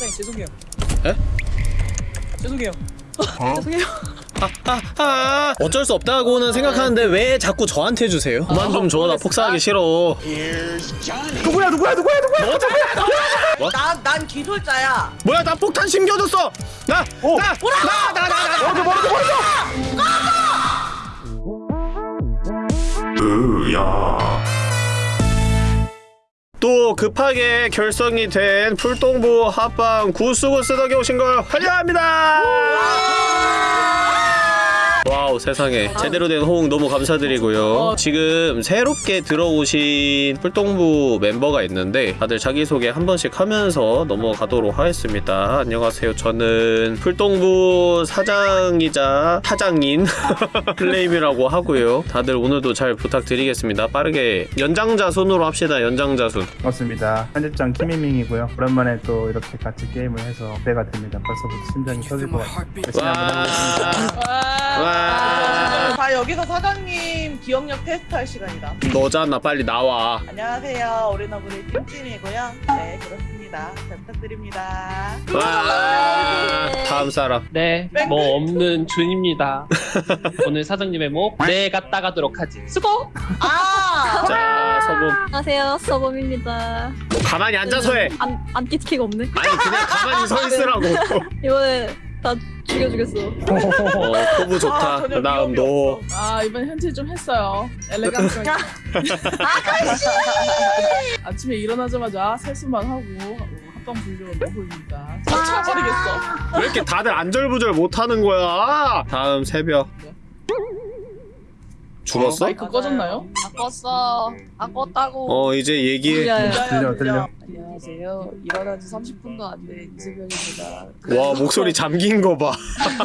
네 죄송해요 에? 죄송해요 죄송해요 아, 아, 어쩔 수 없다고는 생각하는데 왜 자꾸 저한테 주세요? 그만 좀 줘. 나 폭사하기 싫어. 누구야 누구야 누구야 누구야 난, 난 기술자야. 뭐야, 나 폭탄 심겨줬어. 나, 오. 나, 나, 나, 나, 나. 멀어져 멀어져 멀어져 또 급하게 결성이 된 풀동부 합방 Goose Goose Duck에 오신 걸 환영합니다. 와우 세상에. 제대로 된 호응 너무 감사드리고요. 지금 새롭게 들어오신 풀동부 멤버가 있는데 다들 자기소개 한 번씩 하면서 넘어가도록 하겠습니다. 안녕하세요. 저는 풀동부 사장이자 사장인 플레임이라고 하고요. 다들 오늘도 잘 부탁드리겠습니다. 빠르게 연장자 순으로 합시다. 연장자 순. 맞습니다. 편집장 키미밍이고요. 오랜만에 또 이렇게 같이 게임을 해서 기대가 됩니다. 벌써부터 심장이 터질 것 같아요. 열심히 한번 해보겠습니다 와 자, 여기서 사장님 기억력 테스트 할 시간이다. 너잖아. 빨리 나와. 안녕하세요. 오리너브리 찜찜이고요. 네, 그렇습니다. 잘 부탁드립니다. 와. 다음 사람. 네, 뭐 없는 준입니다. 오늘 사장님의 목네 갔다 가도록 하지. 수고! 아! 자 서봄 안녕하세요. 서범입니다. 가만히 앉아서 해. 안, 안 끼티키가 없네. 아니 그냥 가만히 서 있으라고. 이번에 다 죽여주겠어 어 포부 아, 좋다 그 위험이 너 없어. 아 이번 현질 좀 했어요. 엘레강스하게. 아침에 일어나자마자 세수만 하고 어, 합방 불교가 너무입니다. 쳐버리겠어. 왜 이렇게 다들 안절부절 못하는 거야 다음 새벽 죽었어? 마이크 꺼졌나요? 바꿨어. 바꿨다고. 어 이제 얘기해 야 들려 들려 안녕하세요. 일어난 지 30분도 안 된 이수병입니다. 와 목소리 잠긴 거봐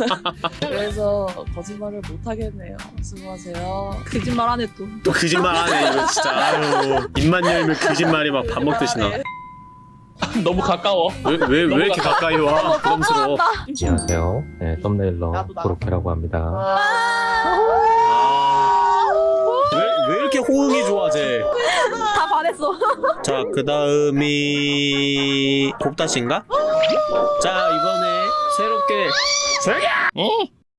그래서 거짓말을 못 하겠네요. 수고하세요. 거짓말 안해 또또 거짓말 하네 이거 진짜 아유 입만 열면 거짓말이 막 밥 먹듯이 나왜 너무 가까워 왜, 왜, 왜 이렇게 가까이 와 부담스러워 안녕하세요. 네, 썸네일러. 고로케라고 합니다. 아... 호응이 좋아 쟤다 반했어 자, 그 다음이 곱다시인가? 자, 이번에 새롭게 조용히야!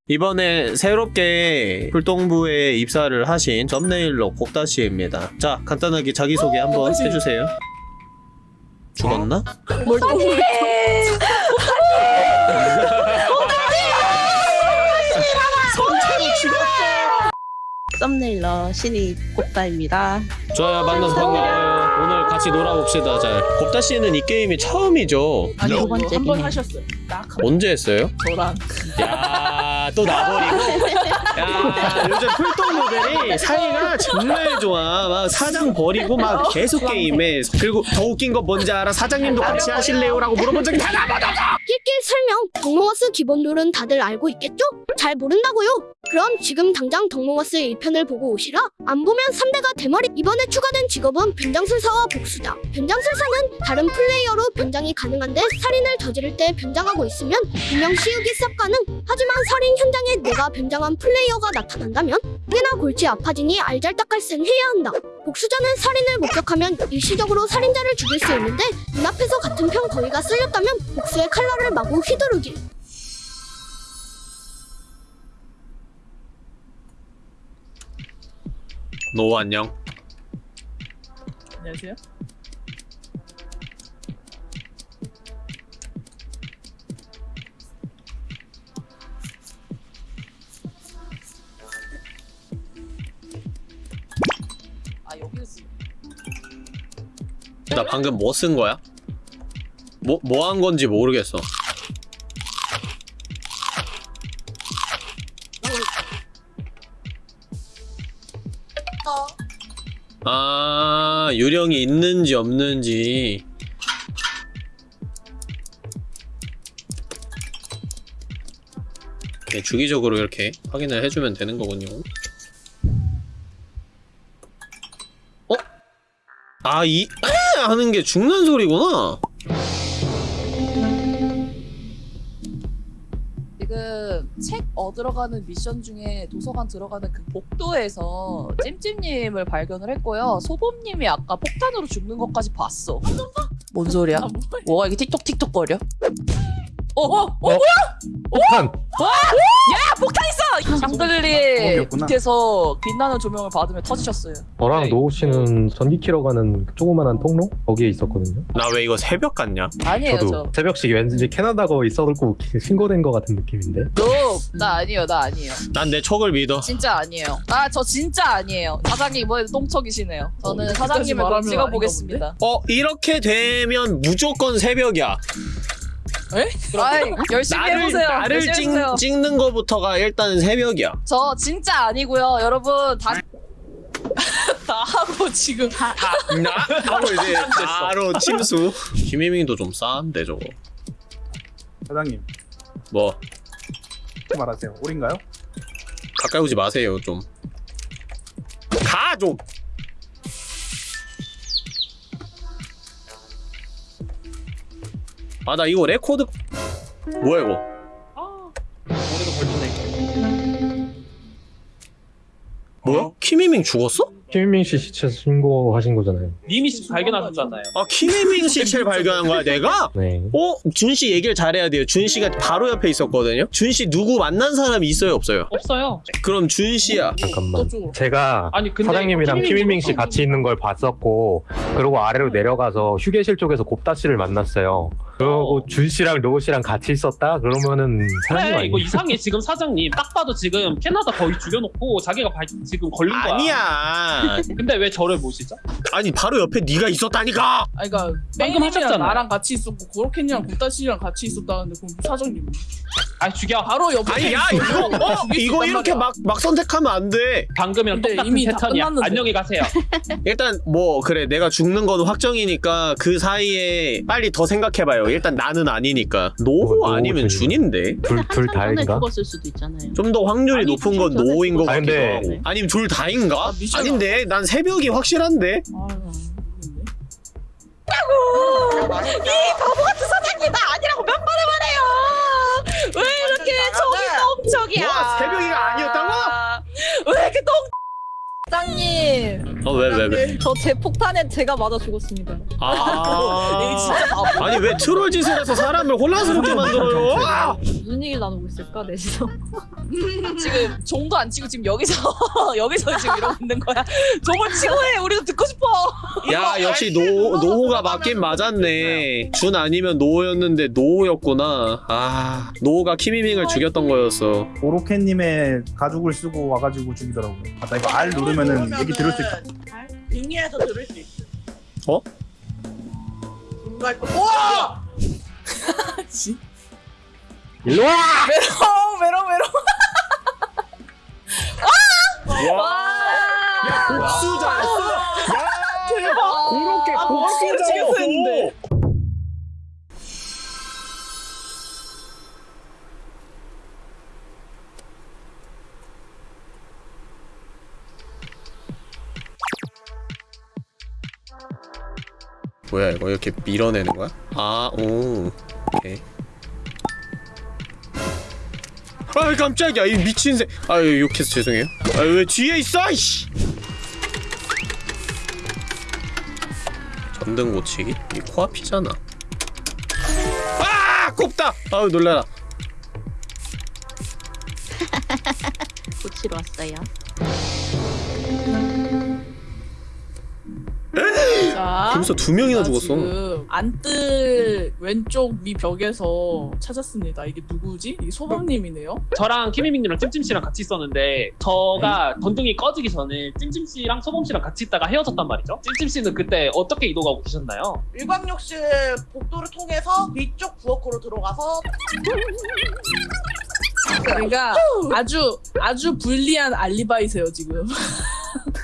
이번에 새롭게 풀동부에 입사를 하신 썸네일러 곱다시입니다. 자, 간단하게 자기소개 한번 해주세요. 죽었나? 뭘또 썸네일러 신입 곱다입니다. 좋아요, 만나서 반가워요. 오늘 같이 놀아봅시다, 잘. 곱다 씨는 이 게임이 처음이죠? 아니 두 번째 한 번. 하셨어요. 딱 한 번. 언제 했어요? 저랑 야, 또 나버리고. 야, 요즘 풀동무들이 사이가 정말 좋아. 막 사장 버리고 막 계속 게임해. 그리고 더 웃긴 거 뭔지 알아? 사장님도 같이 하실래요? 라고 물어본 적이 하나 번 낄낄 설명 덕몽어스 기본 룰은 다들 알고 있겠죠? 잘 모른다고요? 그럼 지금 당장 덕몽어스 1편을 보고 오시라 안 보면 3대가 대머리. 이번에 추가된 직업은 변장술사와 복수자 변장술사는 다른 플레이어로 변장이 가능한데 살인을 저지를 때 변장하고 있으면 누명 씌우기 쌉가능. 하지만 살인 현장에 내가 변장한 플레이어가 나타난다면 꽤나 골치 아파지니 알잘딱깔센 해야 한다. 복수자는 살인을 목격하면 일시적으로 살인자를 죽일 수 있는데 눈앞에서 같은 편 거위가 썰렸다면 복수의 칼날을 마구 휘두르기 노 안녕. 안녕하세요. 아 여기서 나 방금 뭐 쓴 거야? 뭐, 뭐 한 건지 모르겠어. 아, 유령이 있는지 없는지. 네, 주기적으로 이렇게 확인을 해주면 되는 거군요. 어? 아, 이, 에! 하는 게 죽는 소리구나? 책 얻으러 가는 미션 중에 도서관 들어가는 그 복도에서 찜찜님을 발견을 했고요. 소범님이 아까 폭탄으로 죽는 것까지 봤어. 뭔 소리야? 아, 뭐야? 뭐가 이게 틱톡 틱톡 거려? 어, 어, 어, 뭐야? 폭탄! 폭탄 있어! 샹들리에 거기였구나. 밑에서 빛나는 조명을 받으며 터지셨어요. 저랑 네. 노우 씨는 전기 키러 가는 조그만한 통로? 거기에 있었거든요. 나 왜 이거 새벽 같냐? 아니에요, 저도 저. 새벽씩 왠지 캐나다 거 있어갖고 신고된 거 같은 느낌인데. 너, 나 아니에요, 나 아니에요. 난 내 척을 믿어. 진짜 아니에요. 나저 진짜 아니에요. 사장님 이번에 똥척이시네요. 저는 어, 사장님을 좀 찍어보겠습니다. 어 이렇게 되면 무조건 새벽이야. 아이, 열심히 나를 해보세요. 나를 열심히 찍, 해보세요. 찍는 거부터가 일단 새벽이야. 저 진짜 아니고요, 여러분 다. 나 하고 지금 나 하고 이제 바로 침수. 김희민도 좀 싸한데 저거. 사장님 뭐 말하세요. 올인가요? 가까이 오지 마세요 좀. 가 좀. 아 나 이거 레코드 뭐야 이거? 아, 올해도 걸리네. 뭐야? 김희민 죽었어? 김민민 씨 시체 신고하신 거잖아요. 님이 발견하셨잖아요. 아 김혜민 시체를 발견한 거야 내가? 네. 어? 준씨 얘기를 잘해야 돼요. 준 씨가 바로 옆에 있었거든요. 준씨 누구 만난 사람이 있어요 없어요? 없어요. 그럼 준 씨야. 잠깐만. 또 제가 아니 근데 사장님이랑 김민민 키민민 씨. 같이 있는 걸 봤었고 그리고 아래로 내려가서 휴게실 쪽에서 곱다 씨를 만났어요. 그리고 준 씨랑 로우 씨랑 같이 있었다? 그러면은 사장님 그래? 이거 이상해 지금 사장님 딱 봐도 지금 캐나다 거의 죽여놓고 자기가 발- 지금 걸린 거야. 아니야. 근데 왜 저를 모시죠? 아니 바로 옆에 네가 있었다니까. 아니 그니까 하셨잖아요. 나랑 같이 있었고 고로켄이랑 곱다씨랑 같이 있었다는데 그럼 사장님 아 죽여. 바로 옆에 아니 야 이거 어? 이거 이렇게 말이야. 막막 선택하면 안 돼. 방금이랑 똑같은 이미 패턴이야. 끝났는데. 안녕히 가세요. 일단 뭐 그래 내가 죽는 건 확정이니까 그 사이에 빨리 더 생각해봐요. 일단 나는 아니니까 노호 노호 아니면. 준인데 둘, 둘 다인가? 죽었을 수도 있잖아요. 좀 더 확률이 아니, 높은 건 노호인 것. 같기도 하고 아니면 둘 다인가? 아, 미션 아닌데 난 새벽이 확실한데 아유 모르겠네. 사장님 나 아니라고 몇 번을 말해요. 왜 이렇게 정이 똥척이야? 뭐야, 새벽이가 아니었다고? 왜 이렇게 똥? 사장님, 어 왜 왜 왜? 저 제 폭탄에 제가 맞아 죽었습니다. 진짜 아 바보. 아니 왜 트롤 짓을 해서 사람을 혼란스럽게 만들어요? 아! 무슨 얘기를 나누고 있을까, 넷이서? 지금 종도 안 치고 지금 여기서 여기서 지금 이러고 있는 거야. 종을 치고 해. 우리도 듣고 싶어. 야 역시 노 노호가 맞긴 맞았네. 준 아니면 노호였는데 노호였구나. 아 노호가 키미밍을 죽였던 거였어. 오로케님의 가죽을 쓰고 와가지고 죽이더라고요. 아, 나 이거 R 누르면 은 얘기 들을 수 있다. 빙의해서 들을 수 있어. 어? 중간 우와! 지- 일로 와! 메롱 메롱 메롱. 복수자였어. 야 그렇게 아, 복수를 했는 뭐야 이거 이렇게 밀어내는 거야? 아, 오, 오케이. 아 깜짝이야 이 미친 새. 아유 욕해서 죄송해요. 아왜 뒤에 있어? 이씨. 전등 고치기? 이 코앞이잖아. 아 꼽다. 아유 놀래라. 고치러 왔어요. 자. 벌써 두 명이나 나 죽었어. 지금 안뜰 왼쪽 위 벽에서 찾았습니다. 이게 누구지? 이게 소방님이네요. 저랑 키미밍님이랑 찜찜씨랑 같이 있었는데 저가 전등이 꺼지기 전에 찜찜씨랑 소범씨랑 같이 있다가 헤어졌단 말이죠. 찜찜씨는 그때 어떻게 이동하고 계셨나요? 일광욕실 복도를 통해서 뒤쪽 부엌으로 들어가서 그러니까 아주 아주 불리한 알리바이세요 지금.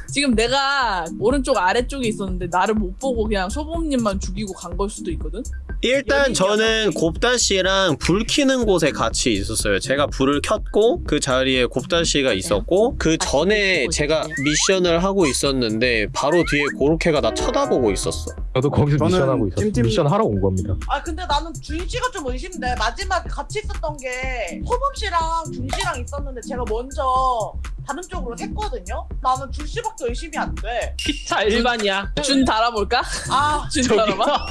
지금 내가 오른쪽 아래쪽에 있었는데 나를 못 보고 그냥 소범님만 죽이고 간 걸 수도 있거든. 일단 저는. 곱다 씨랑 불 켜는 곳에 같이 있었어요. 제가 불을 켰고 그 자리에 곱다 씨가 있었고 그 전에 보고 제가 있었네요. 미션을 하고 있었는데 바로 뒤에 고로케가 나 쳐다보고 있었어. 저도 거기서 저는 미션하고 있었어요. 찜찜- 미션 하러 온 겁니다. 아 근데 나는 준 씨가 좀 의심돼 마지막에 같이 있었던 게 호범 씨랑 준 씨랑 있었는데 제가 먼저 다른 쪽으로 했거든요. 나는 줄 씨밖에 의심이 안 돼. 피차 일반이야. 준 달아볼까? 아, 준. 달아봐.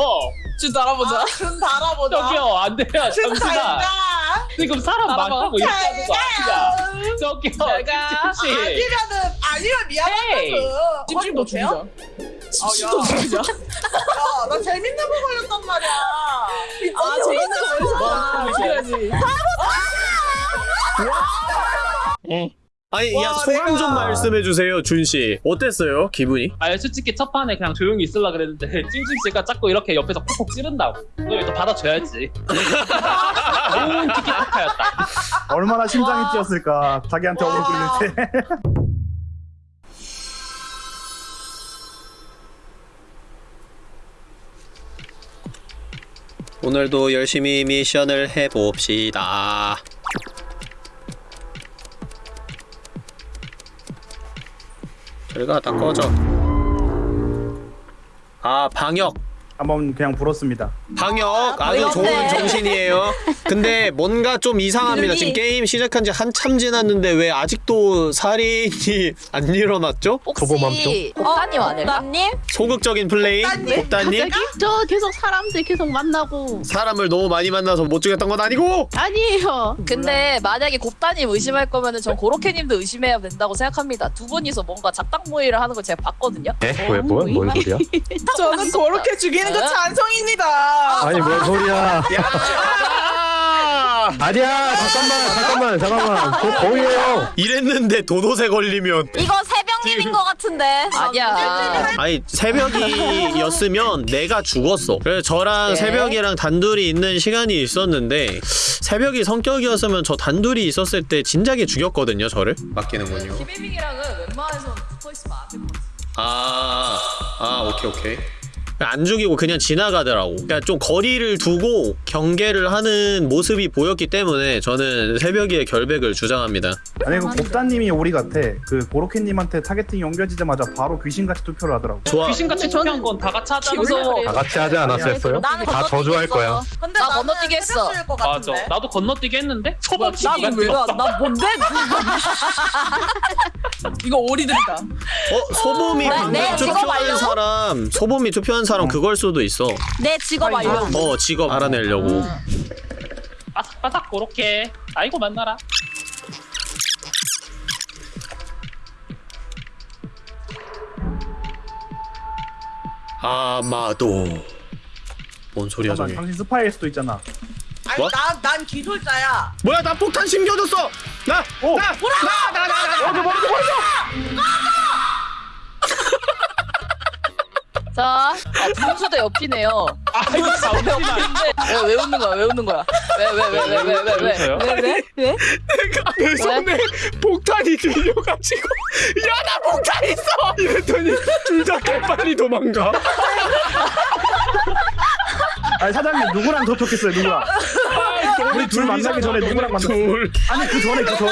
준 달아보자. 아, 준 달아보자. 저기요 안 돼요. 준 잠시만. 달가. 지금 사람. 많다고 이렇게 하는 거 아니야. 저기요. 잘 가. 찜찜씨. 아니면은 아니면. 미안하다고. 찜찜 너 죽이자. 야. 찜찜 죽이자. 야, 나 재밌는 거 걸렸단 말이야. 아 재밌는 거 걸렸어. 죽여야지. 아니 야 와, 소감 좀 내가- 말씀해 주세요 준 씨. 어땠어요 기분이? 아 솔직히 첫 판에 그냥 조용히 있으려 그랬는데 찜찜씨가 자꾸 이렇게 옆에서 콕콕 찌른다고. 그걸 또 받아줘야지. 좋은 티키타카였다. 얼마나 심장이 뛰었을까 자기한테 어그로 끌릴 때 오늘도 열심히 미션을 해봅시다. 저리가 다 꺼져. 아 방역. 한번 그냥 불었습니다 방역 아주 어이없네. 좋은 정신이에요. 근데 뭔가 좀 이상합니다. 지금 게임 시작한 지 한참 지났는데 왜 아직도 살인이 안 일어났죠? 혹시 곱다님 아닐까? 님 소극적인 플레이, 곱다님 저 계속 사람들 계속 만나고 사람을 너무 많이 만나서 못 죽였던 건 아니고 아니에요. 근데 만약에 곱다님 의심할 거면 은 전 고로케님도 의심해야 된다고 생각합니다. 두 분이서 뭔가 작당 모의를 하는 걸 제가 봤거든요. 에? 왜 뭐? 뭔 소리야? 저는 그렇게 죽이는 거 찬성입니다. 아니 뭔 소리야? 야! 아니야 잠깐만 잠깐만 잠깐만 저 거의에요. 이랬는데 도도새 걸리면 이거 새벽님인 것 같은데. 아니야. 아니 새벽이었으면 내가 죽었어. 그래서 저랑 네. 새벽이랑 단둘이 있는 시간이 있었는데 새벽이 성격이었으면 저 단둘이 있었을 때 진작에 죽였거든요. 저를 맡기는군요. 김혜민이랑은 웬만해서는 붙어 있으면 안될것 같아. 아, 아, 오케이, 오케이. 안 죽이고 그냥 지나가더라고. 그러니까 좀 거리를 두고 경계를 하는 모습이 보였기 때문에 저는 새벽이의 결백을 주장합니다. 아니 그 곱다님이 오리 같아 그 고로케님한테 targeting이 옮겨지자마자 바로 귀신같이 투표를 하더라고 좋아. 귀신같이 투표한 건 다 같이. 소리. 다 같이 하지 않았었어요? 나는 다 저주할 거야. 근데 나 건너뛰기 했어. 맞아. 나도 건너뛰기 했는데 초반 나는 왜 나? 나 뭔데? 이거 오리들이다. 어, 소범이 네, 방금 네, 투표한. 사람, 소범이 투표한 사람 그걸 수도 있어. 내 직업 알려. 어, 직업 알아내려고. 바삭바삭 그렇게. 아이고 만나라. 아마도. 뭔 소리야, 저게. 당신 스파이일 수도 있잖아 아니 뭐? 난, 난 기술자야. 뭐야, 나 폭탄 심겨줬어! 나! 오! 나! 나! 나! 나! 나! 나! 자, 아, 분수대 옆이네요. 아이고 잠시만. 왜, 왜 웃는 거야? 왜 웃는 거야? 왜, 왜, 왜, 왜, 왜, 왜, 왜? 왜, 왜? 왜? 내가 내 손에 폭탄이 들려가지고 야나 폭탄 있어 이랬더니 둘 다 개빨리 도망가 아니 사장님 누구랑 접촉했어요 누구랑 우리 둘 만나기 전에 누구랑 만났어 둘. 아니 그 전에 그 전에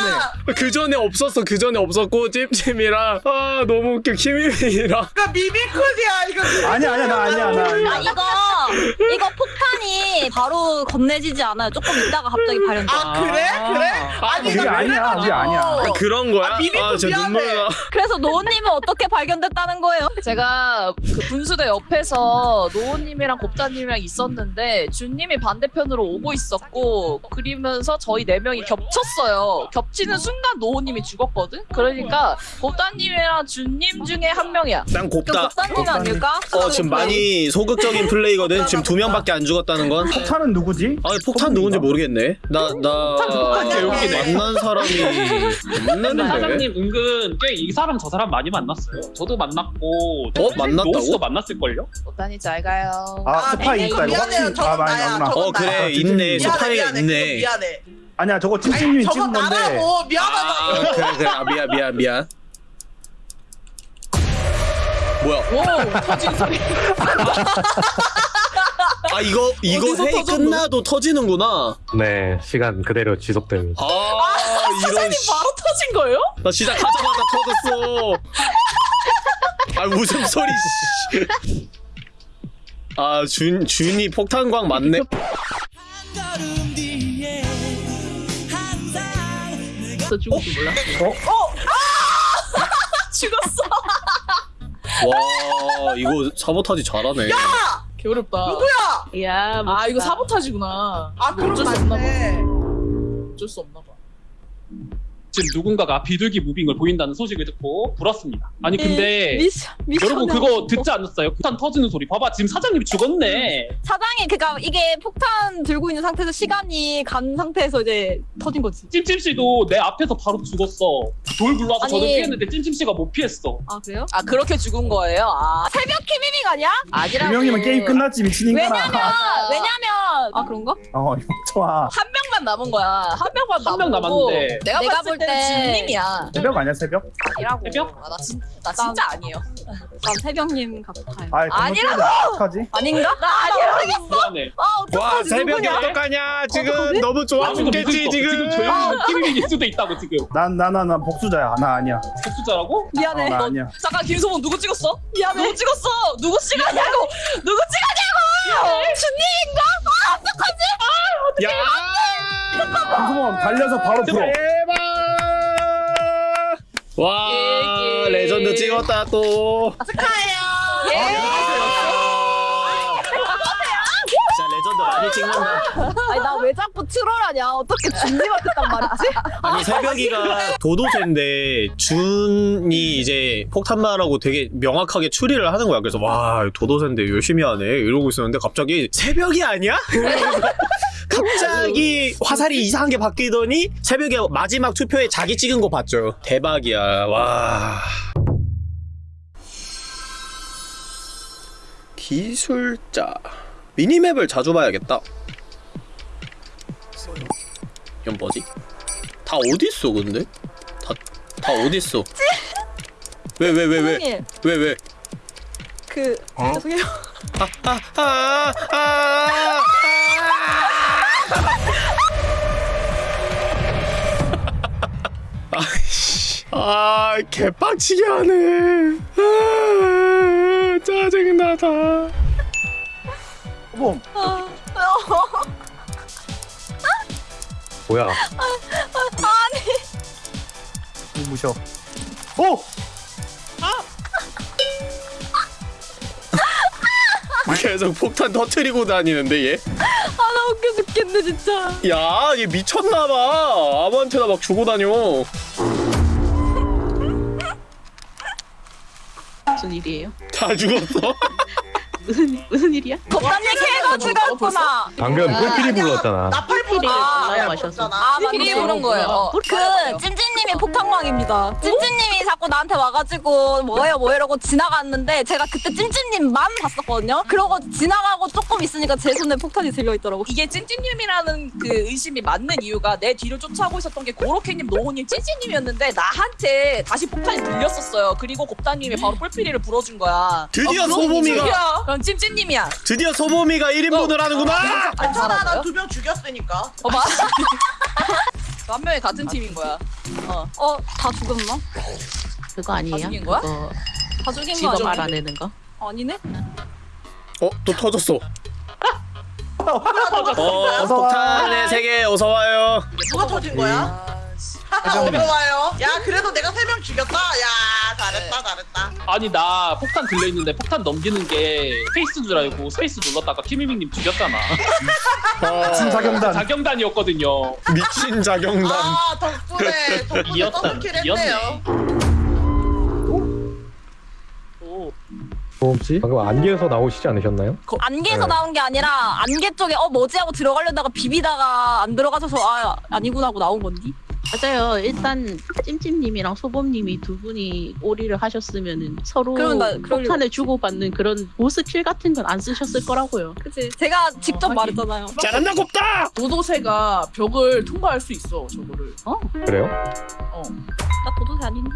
그 전에 없었어 그 전에 없었고 찜찜이랑 아 너무 웃겨 키미미랑 이거 미미크야 이거. 아니야 아니야 나 아니야 나 아. 이거 이거 폭탄이 바로 건네지지 않아요. 조금 있다가 갑자기 발현돼. 아 그래 그래? 아니 그게 이거 아니야 그게 아니야 그런 거야? 아, 미안해. 눈물 나 그래서 노은님은 어떻게 발견됐다는 거예요? 제가 그 분수대 옆에서 노우님이랑 곱다님이랑 있었는데 준님이 반대편으로 오고 있었고 그리면서 저희 네 명이 겹쳤어요. 겹치는 순간 노우님이 죽었거든. 그러니까 곱다님이랑 준님 중에 한 명이야. 난그 곱다 곱다님 아닐까? 어 지금 많이 소극적인 플레이거든 지금 두 명밖에 안 죽었다는 건 폭탄은 누구지? 아니 폭탄 누군지 모르겠네 나 나. 만난 사람이 없는데 사장님 은근 꽤 이 사람 저 사람 많이 만났어요. 저도 만났고 어? 만났다고? 노스도 만났을걸요? 곱다님 잘 가요. 아 스파이 네, 있다 이거 미안해요. 확실히 저건 아 많이 나야. 저건 어 그래 나야. 있네 스파이가 미안해, 있네 그거 미안해. 아니야 저거 찜찜님이 저거 찍은 건데 나라고 미안하다. 아 그래 그래 아 미안 미안 미안 뭐야 오 터진 소리. 아 이거 이거 어디서 회의 터졌노? 끝나도 터지는구나 네 시간 그대로 지속됩니다. 아 이런 사장님 씨. 바로 터진 거예요? 나 시작하자마자 터졌어 아 웃음소리 씨. 아 준, 준이 폭탄광 맞네 저 죽을 줄 몰랐어. 어? 죽었어. 와 이거 사보타지 잘하네. 개어렵다. 누구야? 야, 아 이거 사보타지구나. 아 그럼 어쩔 수 없나 봐. 맞네. 어쩔 수 없나 봐. 지금 누군가가 비둘기 moving을 보인다는 소식을 듣고 불렀습니다. 아니 근데 미션 미션 여러분 그거 듣지 않았어요? 폭탄 터지는 소리. 봐봐 지금 사장님이 죽었네. 사장이 그러니까 이게 폭탄 들고 있는 상태에서 시간이 간 상태에서 이제 터진 거지. 찜찜씨도 내 앞에서 바로 죽었어. 돌 굴러와서 아니. 저를 피했는데 찜찜씨가 못 피했어. 아 그래요? 아 그렇게 죽은 거예요? 아 새벽 키미밍 아니야? 아니라고. 두 명이면 게임 끝났지 미친 인간아. 왜냐면 왜냐면 아 그런가? 어 이거 좋아. 한 명만 남은 거야. 한 명만 남은 거고. 남았는데. 내가, 내가 봤을 볼 때- 진님이야. 새벽 아니야 새벽? 아니라고. 새벽? 아, 나, 진, 나 진짜 아니에요. 난 새벽님 같아요. 아 아니라고! 어떡하지? 아닌가? 나 아니라고. 불안해. 아 어떡하지? 누구냐? 어떡하냐 어떡하지? 너무 좋아 아, 지금. 지금 조용히 키미밍일 수도 있다고 지금. 난나나나 복수자야. 나 아니야. 복수자라고? 미안해. 어, 나 아니야. 잠깐 김소봉 누구 찍었어? 미안해. 누구 찍었어? 누구 찍었냐고? 누구 찍었냐고? 준님인가? 아 어떡하지? 야 김소범 달려서 바로 풀어. 대박 와. 레전드 찍었다 또 예. 진 짜 레전드 많이 찍는다. 아니 나 왜 자꾸 troll하냐? 어떻게 준님한테 딱 말했지? 아니 새벽이가 도도새인데 준이 이제 폭탄마라고 되게 명확하게 추리를 하는 거야. 그래서 와 도도새인데 열심히 하네. 이러고 있었는데 갑자기 새벽이 아니야? 갑자기 화살이 이상하게 바뀌더니 새벽에 마지막 투표에 자기 찍은 거 봤죠. 대박이야. 와. 기술자 미니맵을 자주 봐야겠다 이건 뭐지? 다 어딨어 근데? 다, 다 어딨어? 왜 왜 왜 왜 왜 왜? 그 죄송해요. 아, 아, 아, 아. 아. 아, 뭐야? 무셔. 오! 계속 폭탄 터트리고 다니는데 얘? 아나 웃겨 죽겠네 진짜. 야, 얘 미쳤나봐. 아무한테나 막 주고 다녀. 무슨 일이에요? 다 죽었어? 무슨 무슨 일이야? 겁단님 걔가 죽었구나. 방금 꿀필이 불렀잖아. 아, 올라야 마셔서. 아 미리 맞네. 부른 거예요. 어. 그 찜찜님이 폭탄광입니다. 찜찜님이 자꾸 나한테 와가지고 뭐예요 뭐 이러고 지나갔는데 제가 그때 찜찜님만 봤었거든요. 그러고 지나가고 조금 있으니까 제 손에 폭탄이 들려 있더라고. 이게 찐찐님이라는 그 의심이 맞는 이유가 내 뒤를 쫓아오고 있었던 게 고로케님, 노호님, 찐찐님이었는데 나한테 다시 폭탄이 들렸었어요. 그리고 곱다님이 바로 뿔피리를 불어준 거야. 드디어 어, 그럼 소범이가 그럼 찐찐님이야. 드디어 소범이가 1인분을 하는구나. 괜찮아 알아요? 난두 명 죽였으니까. 어, 맞 한 명이 같은 팀인 거야. 어. 어 다 죽었나? 그거 아니에요? 다 죽인 거야? 그거 다 죽인 거 아니야? 알아내는 거? 아니네? 어, 또 터졌어. 어, 어서 와. 폭탄의 세계 어서 와요. 누가 터진 거야? 어서 와요. 야 그래도 내가 세 명 죽였다. 야 잘했다 잘했다. 아니 나 폭탄 들려 있는데 폭탄 넘기는 게 space 줄 알고 space 눌렀다가 키미밍님 죽였잖아. 미친 자경단. 자경단이었거든요. 미친 자경단. 아 덕분에 덕분에 이었다, double kill 이었네. 했네요. 오. 혹시 방금 안개에서 나오시지 않으셨나요? 안개에서 네. 나온 게 아니라 안개 쪽에 어 뭐지 하고 들어가려다가 비비다가 안 들어가셔서 아 아니구나 하고 나온 건디? 맞아요. 일단 찜찜님이랑 소범님이 두 분이 오리를 하셨으면은 서로 나- 폭탄을 주고받는 그런 보스킬 같은 건 안 쓰셨을 거라고요. 그치 제가 직접 하긴. 말했잖아요. 잘한다 곱다. 도도새가 벽을 통과할 수 있어 저거를. 그래요? 나 도도새 아닌데?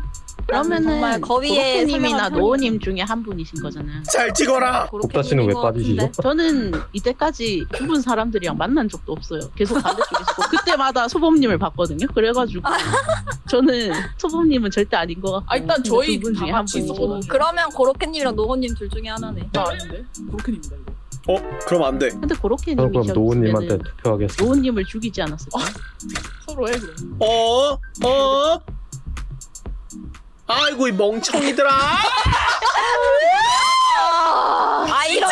그러면은 정말 거위에 고로케님이나 노우님 중에 한 분이신 거잖아. 잘 찍어라. 곱다 씨는 왜 빠지시죠? 저는 이때까지 죽은 사람들이랑 만난 적도 없어요. 계속 반대쪽에 있고 그때마다 소범님을 봤거든요. 그래가지고 저는 소범님은 절대 아닌 것 같고 아 일단 저희 두분 중에 다 한 같이 분이죠. 있었거든요. 그러면 고로케님이랑 노호님 둘 중에 하나네. 나 아닌데 고로케님이다 이거. 어, 그럼 안 돼. 근데 저는 고로케님이 그럼 노우님한테 투표하겠습니다. 노우님을 죽이지 않았을까? 서로 해 그럼. 어? 어? 아이고 이 멍청이들아. 아 이런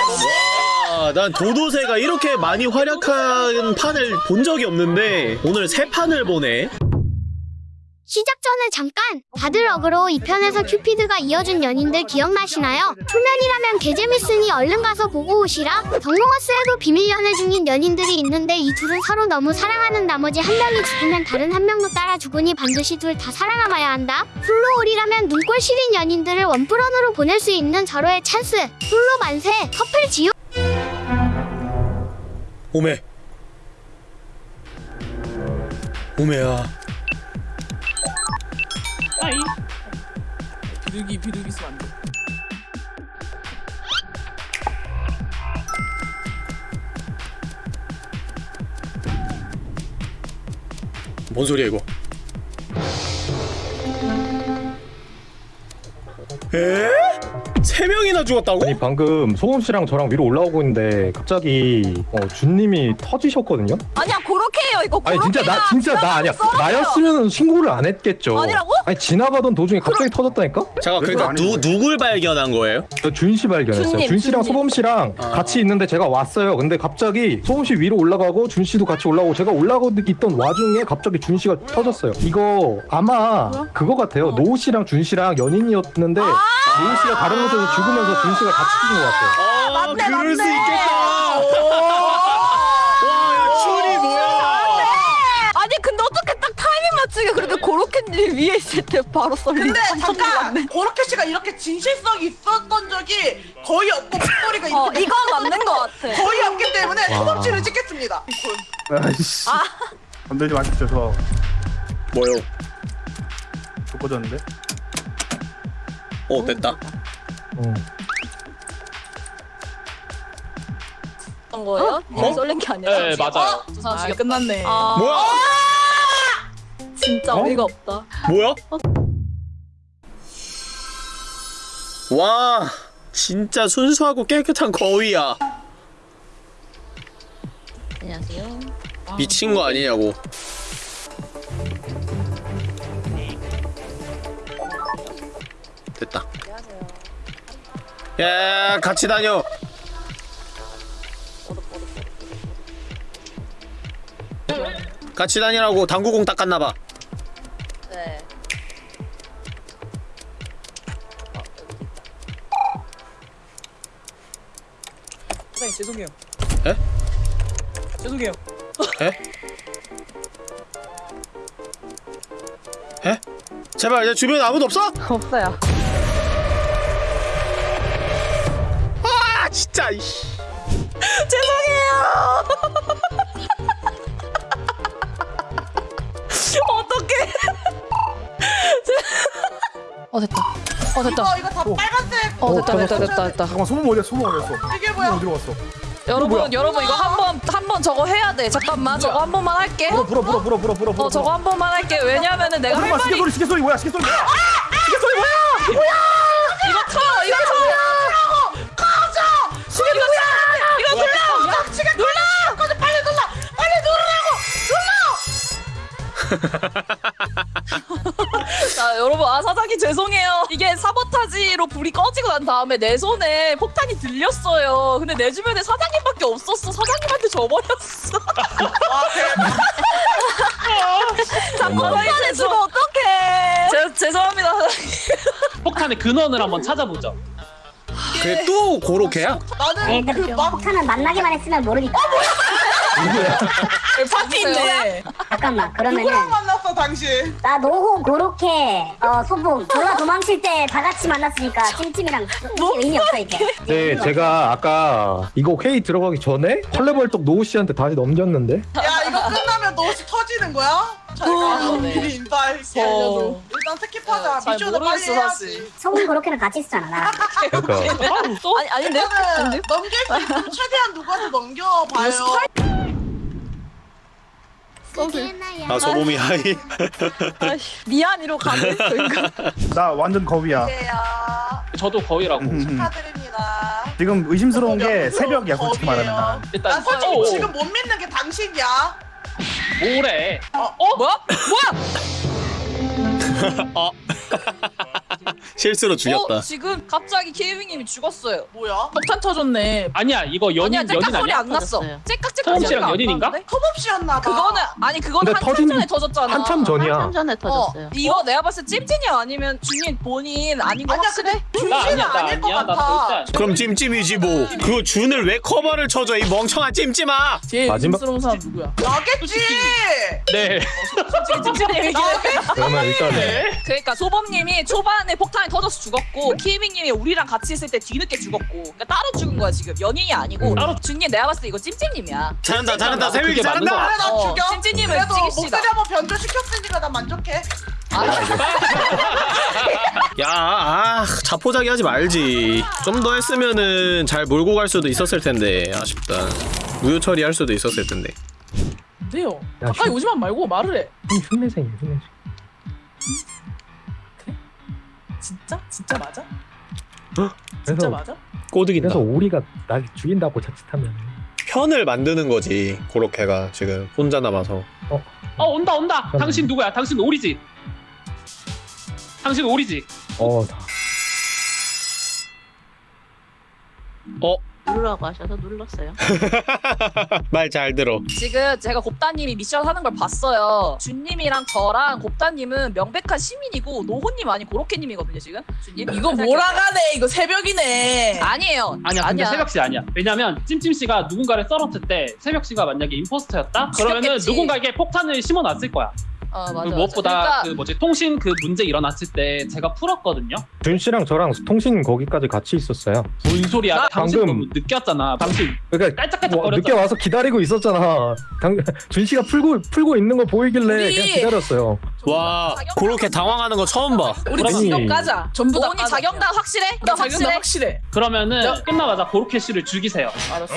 와, 난 도도새가 이렇게 많이 활약한 판을 본 적이 없는데 오늘 세 판을 보네. 시작 전에 잠깐 다들 어그로 2편에서 큐피드가 이어준 연인들 기억나시나요? 초면이라면 개재밌으니 얼른 가서 보고 오시라 덕롱어스에도 비밀 연애 중인 연인들이 있는데 이 둘은 서로 너무 사랑하는 나머지 한 명이 죽으면 다른 한 명도 따라 죽으니 반드시 둘 다 살아남아야 한다 플로올이라면 눈꼴 시린 연인들을 원프런으로 보낼 수 있는 절호의 찬스 플로 만세 커플 지우 오메. 오메야. 하이. 비둘기 비둘기 쓰면 안 돼. 뭔 소리야 이거? 에? 세 명이나 죽었다고? 아니 방금 소금 씨랑 저랑 위로 올라오고 있는데 갑자기 어, 준님이 터지셨거든요. 아니야 그렇게 해요 이거 아니 진짜 나 진짜 나 아니야. 썰어요. 나였으면 신고를 안 했겠죠. 아니라고? 아니 지나가던 도중에 갑자기 터졌다니까? 잠깐 그러니까 누 누굴 발견한 거예요? 저준씨 발견했어요. 준님, 준 씨랑 준님. 소범 씨랑 아. 같이 있는데 제가 왔어요. 근데 갑자기 소범 씨 위로 올라가고 준 씨도 같이 올라오고 제가 올라가고 있던 와중에 갑자기 준 씨가 터졌어요. 이거 아마 그거 같아요. 노우 씨랑 준 씨랑 연인이었는데 노우 씨가 다른 서 죽으면서 준 씨가 같이 죽은 것 같아요. 아, 맞네, 그럴 수 맞네. 있겠다. 와, 야, 춘이 뭐야? 아니 근데 어떻게 딱 타이밍 맞추게 그래도 고로케님 위에 있을 때 바로 썰리 근데 잠깐 고로케 씨가 이렇게 진실성이 있었던 적이 거의 없고 목소리가 있기 어 때문에 이건 맞는 거 같아 거의 없기 때문에 와. 소범씨를 찍겠습니다. 아이씨 건들지 마십시오 저 뭐요? 죽어졌는데 어, 됐다. 어. 어떤 거예요? 어? 썰린 게 아니라 네 맞아요. 두 사람 아. 끝났네. 아 뭐야? 진짜 어? 어이가 없다 뭐야? 와, 진짜 순수하고 깨끗한 거위야. 안녕하세요 미친 거 아니냐고. 됐다. 야, 같이 다녀. 같이 다니라고 당구공 닦았나봐. 네 사장님 죄송해요. 에? 죄송해요. 제발 내 주변에 아무도 없어? 없어요 진짜 이씨. 어떡해. 어 됐다. 어 됐다. 이거 이거 다 빨간색 어 됐다 됐다 됐다 됐다. 잠깐만 소문 어디야 소문 어디였어 이게 뭐야? 어디로 갔어 여러분 여러분 이거 한번 한 번 저거 해야 돼. 잠깐만 저거 한 번만 할게. 불어 불어 불어 불어 불어 불어 어 저거 한 번만 할게. 왜냐면은 내가 할 잠깐만 말이 시계 소리 시계 소리 뭐야 시계 소리 뭐야 이거 자 여러분 아 사장님 죄송해요. 이게 사보타지로 불이 꺼지고 난 다음에 내 손에 폭탄이 들렸어요. 근데 내 주변에 사장님밖에 없었어. 사장님한테 줘버렸어. 와 대박! 사장님 주면 어떡해 제, 죄송합니다. 폭탄의 근원을 한번 찾아보죠. 그게 또 고로케야? 나는 그 막 폭탄은 만나기만 했으면 모르니까 파티 있네. 잠깐만 그러면은 누구랑 만났어 당신? 나 노호 고로케 어 소봉 졸라 도망칠 때 다 같이 만났으니까 찜찜이랑 의미 없어 이제 네, 제가 아까 이거 회의 들어가기 전에 컬레벌떡 노우 씨한테 다시 넘겼는데 야 이거 끝나면 너 혹시 터지는 거야? 잘 어, 가. 네. 미리 인사할게. 어. 일단 스킵하자. 잘 미션을 빨리 모르겠어, 해야지. 소봉 고로케랑 같이 있었잖아 나 그러니까 또? 아니 아닌데? 넘길 수 있으면 최대한 누구한테 넘겨봐요. 아 소범이 하이. 미안이로 가는 저희가 나 완전 거위야 야 저도 거의라고. 음, 음. 축하드립니다. 지금 의심스러운 게 거위예요. 새벽이야 솔직히 말하면 난난 일단 솔직히 어, 지금 못 믿는 게 당신이야. 뭐래? 뭐야? 뭐야? 실수로 죽였다. 어, 지금 갑자기 케이빙님이 죽었어요. 뭐야? 폭탄 터졌네. 아니야 이거 연인 아니야, 연인 소리 아니야? 안 났어. 터졌어요. 째깍째깍 소범 소리가 씨랑 안 연인인가? 나는데? 컵없이였나 봐. 그거는 아니 그건 근데 한참 터진- 전에 터졌잖아. 한참 전이야. 한참 전에 터졌어요. 어, 이거 내가 봤을 때 찜찜이 아니면 준이 본인 아닌 거 아니야 확실해? 나 아니야 나 아닐 것 아니야 나 같아. 절대 아니야. 그럼 찜찜이지 뭐. 그 준을 왜 커버를 쳐줘 이 멍청한 찜찜아. 제일 마지막- 의심스러운 사람 누구야? 나겠지. 네 솔직히 찜찜님이긴 해. 그러면 일단 그러니까 소범님이 초반에 폭탄이 터져서 죽었고 키밍님이 우리랑 같이 있을 때 뒤늦게 죽었고 그러니까 따로 죽은 거야 지금 연인이 아니고 따로 준님 내가 봤을 때 이거 찜찜님이야. 잘한다 잘한다 거 잘한다. 그래 나 어, 죽여. 그래도 찍읍시다. 목소리 한번 변조시켰으니까 난 만족해. 야, 아, 자포자기 하지 말지. 좀 더 했으면은 잘 몰고 갈 수도 있었을 텐데 아쉽다. 무효 처리할 수도 있었을 텐데. 돼요. 야, 가까이 흉- 오지만 말고 말을 해. 흉내생이야 흉내생. 진짜? 진짜 맞아? 그래서 진짜 맞아? 꼬드긴다. 그래서 오리가 날 죽인다고 자칫하면 편을 만드는 거지. 고로케가 지금 혼자 남아서. 어 온다 온다 저는- 당신 누구야 당신 오리지 당신 오리지 어 다- 어, 누르라고 하셔서 눌렀어요. 말 잘 들어. 지금 제가 곱다님이 미션 하는 걸 봤어요. 준님이랑 저랑 곱다님은 명백한 시민이고 노호님 아니 고로케님이거든요 지금. 준님 이거 몰아가네. 이거 새벽이네. 아니에요. 아니야 근데 새벽 씨 아니야 왜냐면 찜찜 씨가 누군가를 썰었을 때 새벽 씨가 만약에 임포스터였다 그러면은 죽였겠지. 누군가에게 폭탄을 심어놨을 거야 어 맞아. 무엇보다 그러니까 그 뭐지 통신 그 문제 일어났을 때 제가 풀었거든요 준 씨랑 저랑 통신 거기까지 같이 있었어요. 뭔 소리야 나 당신 방금- 늦게 왔잖아 당신 그러니까 깔짝깔짝 뭐, 늦게 거렸잖아 와서 기다리고 있었잖아. 당, 준 씨가 풀고 풀고 있는 거 보이길래 우리- 그냥 기다렸어요. 와, 고로케 당황하는 거 처음 봐. 우리 아니. 직업 까자. 전부 다 까자. 자경단 확실해? 나나 자경단 확실해? 확실해. 그러면은 야. 끝나자마자 고로케 씨를 죽이세요 알았어.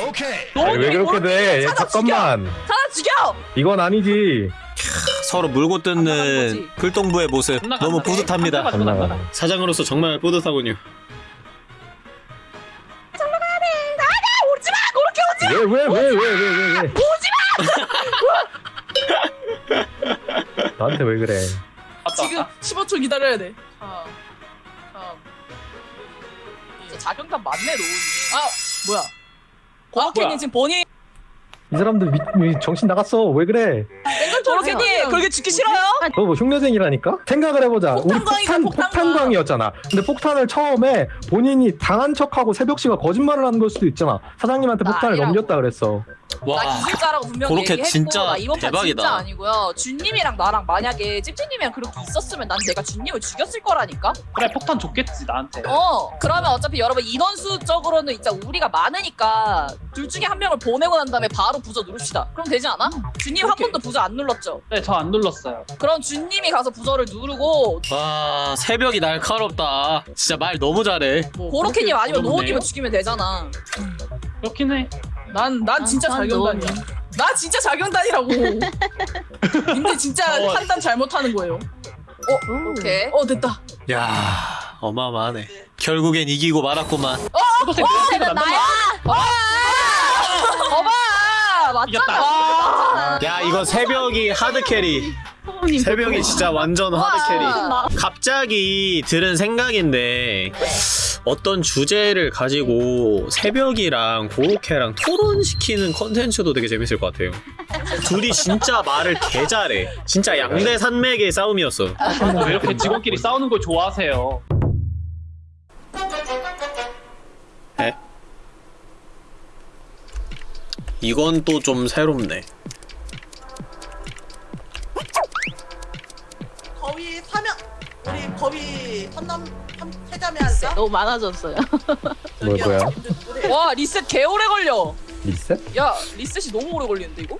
아니, 왜 그렇게 돼? 잠깐만. 사람 죽여! 이건 아니지. 서로 물고 안 뜯는. 불똥부의 모습 너무. 뿌듯합니다. 사장으로서 정말 뿌듯하군요. 왜왜왜왜왜 왜 왜? 나한테 왜 그래? 맞다, 지금 맞다. 15초 기다려야 돼. 아, 아, 진짜 자경단 맞네 노호님. 아 뭐야? 고로케님 뭐야? 지금 본인 이 사람들 미, 미- 정신 나갔어. 왜 그래? 고로케님 그렇게 죽기 싫어요? 너 뭐 흉내쟁이라니까? 생각을 해보자. 우리 폭탄 폭탄광. 폭탄광이었잖아. 근데 폭탄을 처음에 본인이 당한 척하고 새벽 씨가 거짓말을 하는 걸 수도 있잖아. 사장님한테 나 폭탄을. 넘겼다 그랬어. 나 기술자라고 분명히 얘기했고 진짜 나 이번 판 대박이다. 진짜 아니고요. 준님이랑 나랑 만약에 찝찝님이랑 그렇게 있었으면 난 내가 준님을 죽였을 거라니까. 그래 폭탄 줬겠지 나한테 어 그러면 어차피 여러분 인원수적으로는 진짜 우리가 많으니까 둘 중에 한 명을 보내고 난 다음에 바로 부저 누릅시다. 그럼 되지 않아? 준님 한 오케이. 번도 부저 안 눌렀죠? 네저 안 눌렀어요 그럼 준님이 가서 부저를 누르고 와, 새벽이 날카롭다. 진짜 말 너무 잘해. 뭐 고로케님 아니면. 노호님을 죽이면 되잖아. 그렇긴 해 난, 난 진짜 난 자경단이야. 나 진짜 자경단이라고. 근데 진짜 어. 판단 잘못하는 거예요. 오케이. 어 됐다. 야, 어마어마하네. 결국엔 이기고 말았구만. 초록색 초록색이 난다 어봐 맞잖아. 야, 이거 새벽이 hard carry. 새벽이 진짜 완전 hard carry. 와. 갑자기 들은 생각인데 어떤 주제를 가지고 새벽이랑 고로케랑 토론시키는 컨텐츠도 되게 재밌을 것 같아요. 둘이 진짜 말을 개 잘해. 진짜 양대 산맥의 싸움이었어. 왜 이렇게 직원끼리 싸우는 걸 좋아하세요 이건 또 좀 새롭네. 거위 선남 삼- 세자매 할까? 너무 많아졌어요. 뭐 뭐야? 와 리셋 개 오래 걸려. 리셋? 야 리셋이 너무 오래 걸리는데 이거?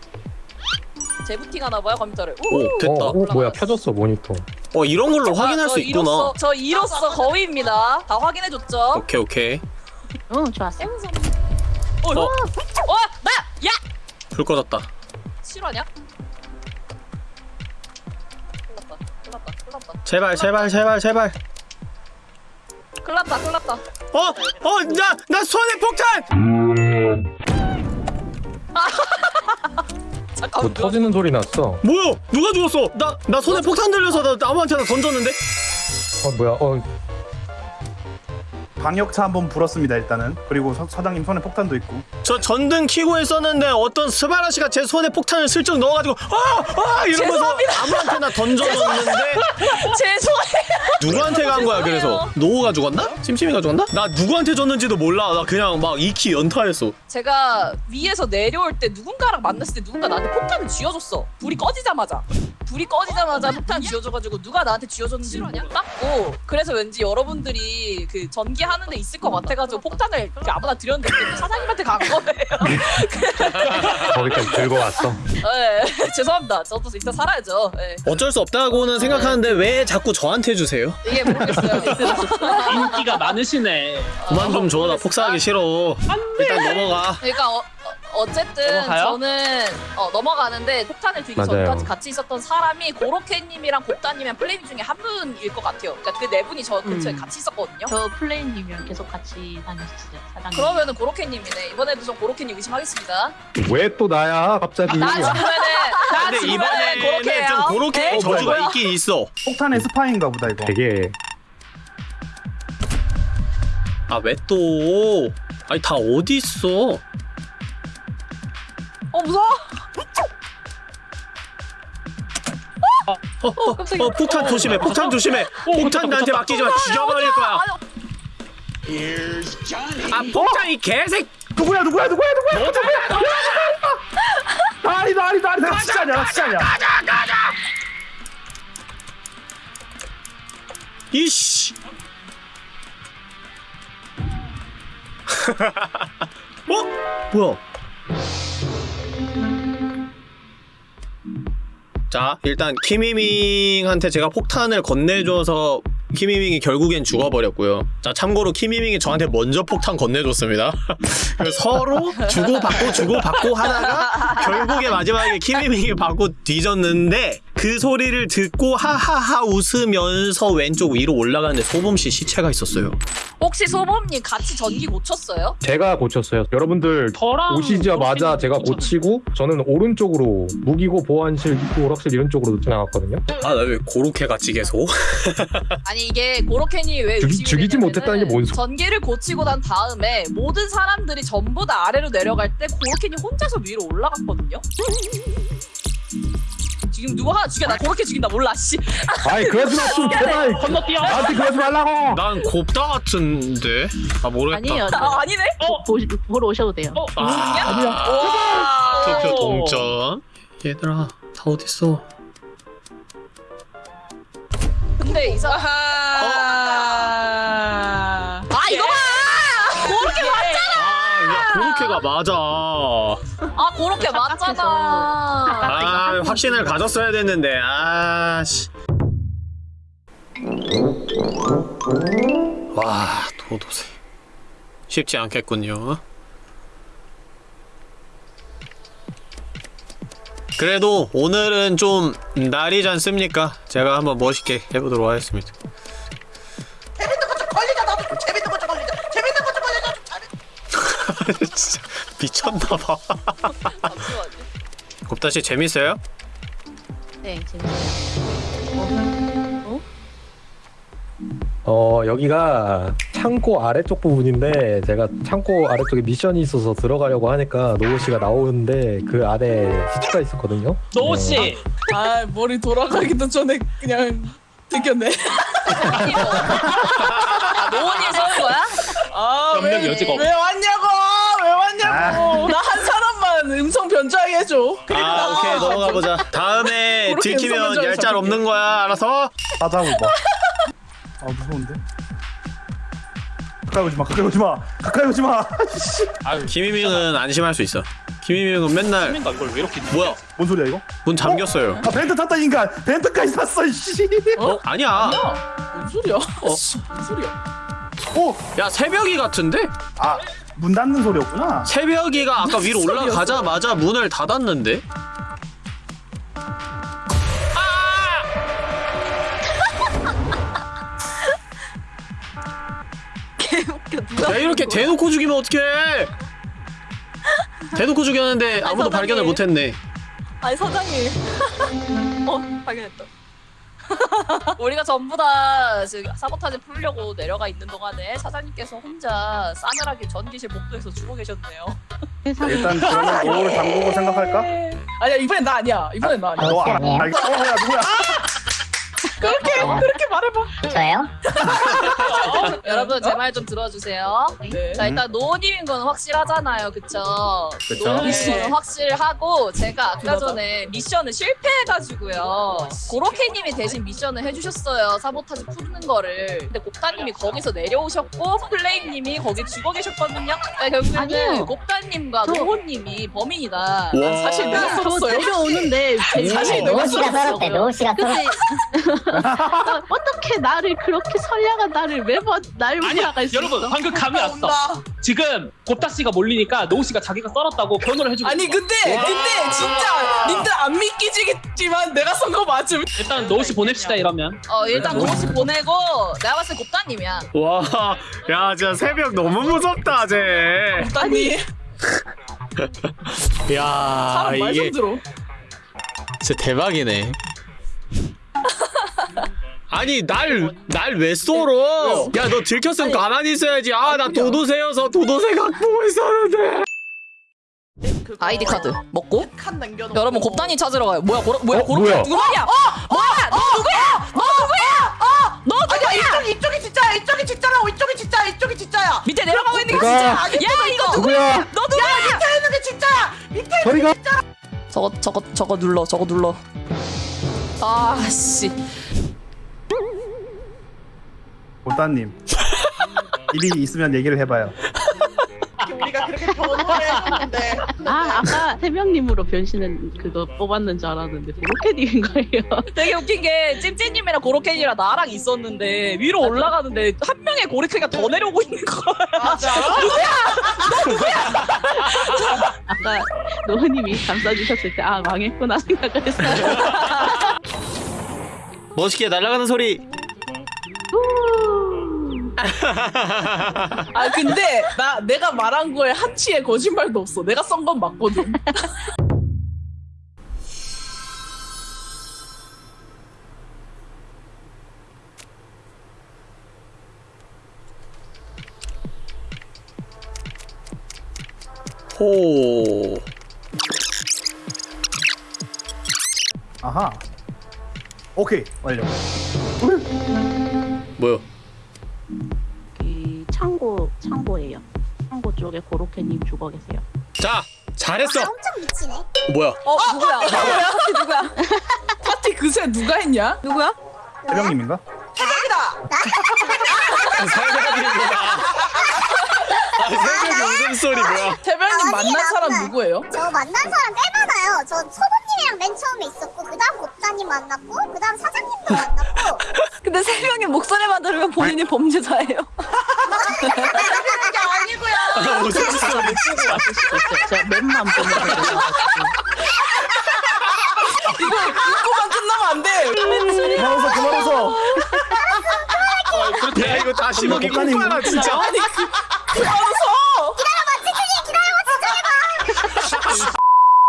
재부팅 하나 봐요 컴퓨터를. 오, 오, 됐다. 어, 어 뭐야 펴졌어 모니터. 어, 이런 걸로 확인할 아, 수저 있구나. 이로써, 저 이로써 거위입니다. 다 확인해줬죠? 오케이, 오케이. 응 좋았어. 어, 어. 어, 나, 야, 불 꺼졌다. 실화냐? 제발, 제발, 제발, 제발. 큰났다, 큰났다. 어, 어, 나, 나 손에 폭탄! 잠깐. 뭐 터지는 소리 났어. 뭐야? 누가 죽었어? 나, 나 손에 폭탄 들려서 나 아무한테나 던졌는데? 어 뭐야? 어 방역차 한번 불었습니다 일단은. 그리고 서, 사장님 손에 폭탄도 있고. 저 전등 키고 있었는데 어떤 스바라시가 제 손에 폭탄을 슬쩍 넣어가지고 아! 아! 이러면서 아무한테나 던져줬는데 죄송해요. 누구한테 간 거야 그래서 노우가 죽었나? 찜찜이가 죽었나? 나 누구한테 줬는지도 몰라 나 그냥 막 익히 연타했어 제가 위에서 내려올 때 누군가랑 만났을 때 누군가 나한테 폭탄을 쥐어줬어. 불이 꺼지자마자. 불이 꺼지자마자 폭탄 쥐어줘가지고 누가 나한테 쥐어줬는지 몰랐고 그래서 왠지 여러분들이 그 전기 하는 데 있을 것 같아가지고 폭탄을 이렇게 아무나 드렸는데 사장님한테 간 거예요. 거기까지 들고 왔어. 네, 죄송합니다. 저도 이따 살아야죠. 네. 어쩔 수 없다고는 생각하는데 왜 자꾸 저한테 주세요? 이게 모르겠어요. 인기가 많으시네. 그만 좀 줘 나 폭사하기 싫어 일단 넘어가 그러니까 어, 어, 쨌든 넘어가요? 저는 어, 넘어가는데 폭탄을 들기 맞아요. 전까지 같이 있었던 사람이 고로케님이랑 곱다님이랑 플레임 중에 한 분일 것 같아요. 그러니까 그 네 분이 저 근처에 음. 같이 있었거든요. 저 플레이님이랑 계속 같이 다녔었어요 사장님 그러면은 고로케님이네. 이번에도 전 고로케님 의심하겠습니다. 왜 또 나야 갑자기? 나 죽으면은 나 근데 죽으면은 이번에는 고로케예요. 좀 그렇게 네? 저주가? 있긴 있어 폭탄의 스파인가 보다 이거. 되게 아 왜 또 아니 다 어디 있어 어 무서워. 어, 어, 어, 폭탄 조심해 폭탄 조심해. 폭탄 나한테 맡기지 마 죽여버릴 거야. 아 폭탄 이 개색. 누구야 누구야 누구야 누구야? 누구야? 아니다 아니다 아니다 나 진짜 아니야 나 진짜 아니야. 이씨. 어? 뭐야 자 일단 키미밍한테 제가 폭탄을 건네줘서 키미밍이 결국엔 죽어버렸고요. 자 참고로 키미밍이 저한테 먼저 폭탄 건네줬습니다. 서로 주고받고 주고받고 하다가 결국에 마지막에 키미밍이 받고 뒤졌는데 그 소리를 듣고 하하하 웃으면서 왼쪽 위로 올라가는데 소범씨 시체가 있었어요 혹시 소범님 같이 전기 고쳤어요? 제가 고쳤어요. 여러분들 저랑 오시자마자 제가. 고치고 저는 오른쪽으로 무기고 보안실 입구 오락실 이런 쪽으로 지나갔거든요. 아 나 왜 고로케 같지 계속 아니 이게 고로케니 왜 죽이- 죽이지 못했다는 게 뭔 소- 전기를 고치고 난 다음에 모든 사람들이 전부 다 아래로 내려갈 때 고로케니 혼자서 위로 올라갔거든요. 지금 누구 하나 죽여 나 고로케 죽인다 몰라 씨. 아이 그러지 마좀 제발 건너뛰어. 나한테 그러지 말라고. 난 곱다 같은데 아 모르겠다 아니에요 아 아니네. 보, 보, 보러 오셔도 돼요 어, 아, 와. 투표 동점 얘들아 다 어딨어 근데 이 사람 고로케가 맞아. 아 고로케 맞잖아. 아 확신을 가졌어야 됐는데. 아씨. 와 도도새. 쉽지 않겠군요. 그래도 오늘은 좀 날이지 않습니까? 제가 한번 멋있게 해보도록 하겠습니다 재밌는 거 좀 걸리자 나도 좀 재밌는 거 좀 걸리자. 재밌는 거 좀 걸리자. 좀 잘해. 진짜 미쳤나봐 잠시만요. 곱다씨 재밌어요? 네 재밌어요 어 여기가 창고 아래쪽 부분인데 제가 창고 아래쪽에 미션이 있어서 들어가려고 하니까 노우 씨가 나오는데 그 안에 시체가 있었거든요. 노우 씨. 네. 아 머리 돌아가기도 전에 그냥 들켰네. 아 노원이 쏘는 거야? 아, 왜, 여지가 없-! 왜 왔냐 고! 나한 사람만 음성 변조하게 해줘. 아 오케이 넘어가 보자 다음에 그렇게 들키면 잡을게. 없는 거야 알아서 하자고 봐. 아 무서운데. 가까이 오지 마. 가까이 오지 마. 가까이 오지 마. 김희명은 안심할 수 있어 김희명은 맨날 이걸 왜 이렇게 뭐야 뭔 소리야 이거? 문 잠겼어요 아 벤트 탔다 인간. 벤트까지 탔어. 씨. 어? 아니야 뭔 소리야? 씨, 뭔 소리야? 오. 야 새벽이 같은데? 아 문 닫는 소리였구나. 새벽이가 아까 위로? 올라가자마자 문을 닫았는데? 개웃겨 누가 야 이렇게 대놓고 죽이면 어떡해 대놓고 죽였는데 아무도 사장님. 발견을 못했네 아니 사장님 어 발견했다 우리가 전부 다 지금 사보타지 풀려고 내려가 있는 동안에 사장님께서 혼자 싸늘하게 전기실 복도에서 죽어 계셨네요. 일단 그러면 오를 담그고 생각할까? 아니야 이번엔 나 아니야. 이번엔 나 아니야. 너 아, 알겠어? 어, 야 누구야? 그렇게 그렇게 말해봐. 저예요? 여러분 제 말 좀 들어주세요. 네. 자 일단 노우님인 건 확실하잖아요, 그쵸? 그쵸. 노우님인 건 확실하고 제가 아까. 전에 미션을 실패해가지고요. 고로케님이 대신 미션을 해주셨어요. 사보타지 푸는 거를. 근데 곱다님이 거기서 내려오셨고 플레임님이 거기 죽어 계셨거든요. 그러니까 결국에는. 곱다님과 저- 노호님이 범인이다. 와. 사실 내가 저. 내려오는데 제 사실 노우 씨가 살았대. 노우 씨가 살았대. 어떻게 나를 그렇게 선량한 나를 매번 날 아니야 몰아갈 수 여러분 있어? 방금 감이 왔어 온다. 지금 곱다 씨가 몰리니까 노우 씨가 자기가 썰었다고 변호를 해주고 아니 있어. 근데 근데 진짜 님들 안 믿기지겠지만 내가 썬거 맞음. 일단 노우 씨 보냅시다 이러면 어 일단 노우씨 보내고 내가 봤을 때 곱다님이야. 와, 야, 진짜 새벽 너무 무섭다, 쟤. 아니 야, 사람 말좀 이게 들어. 진짜 대박이네. 아니 날 날왜 썰어? 야너 들켰으면 가만히 있어야지. 아 나 도도새여서 도도새 갖고 있었는데. 아이디 카드 먹고. 여러분 곱다니 찾으러 가요. 뭐야 고로 뭐야 고로 뭐야? 누구 말이야? 어 뭐야 너 누구야? 너 누구야? 어 너 누구야? 아니야 이쪽 이쪽이 진짜야 이쪽이 진짜라고 이쪽이 진짜야 이쪽이 진짜야. 밑에 내려가고 있는 게? 진짜. 야 이거 누구야? 너 누구야? 밑에 있는 게 진짜야. 밑에 저리 가. 저거 저거 저거 눌러 저거 눌러. 아씨 보따님 일이 있으면 얘기를 해봐요. 우리가 그렇게 변호를 했는데. 아 아까 세명님으로 변신은 그거 뽑았는 줄 알았는데 브로켓인 거예요. 되게 웃긴 게 찜찜님이랑 고로케이랑 나랑 있었는데 위로 올라가는데 한 명의 고로케이가 더 내려오고 있는 거야. 맞아. 아까 노우님이 감싸주셨을 때 아 망했구나 생각을 했어요. 멋있게 날아가는 소리. 아 근데 나 내가 말한 거에 한치의 거짓말도 없어. 내가 쏜건 맞거든. 호. 아하. 오케이 완료. 뭐요? 창고 창고예요. 창고 쪽에 고로케님 죽어 계세요. 자, 잘했어. 엄청 미치네. 뭐야? 어 누구야? 누구야? 누구야? 파티 그새 누가 했냐? 누구야? 해병님인가? 대박이다. 새벽이구나. 아, 새벽 웃음소리 뭐야? 태별님 만난 사람. 누구예요? 저 만난 사람 꽤 많아요. 저 소보님이랑 맨 처음에 있었고 그 다음 곱사님 만났고 그 다음 사장님도 만났고 근데 세 명이 목소리만 들으면 본인이 범죄자예요. 아니고요. 웃음소리. 맵만 보내드려요. 이거만 끝나면 안 돼. 그만 웃어 그만 웃어. 야, 이거 다시 목사님 콩가루 진짜. 아니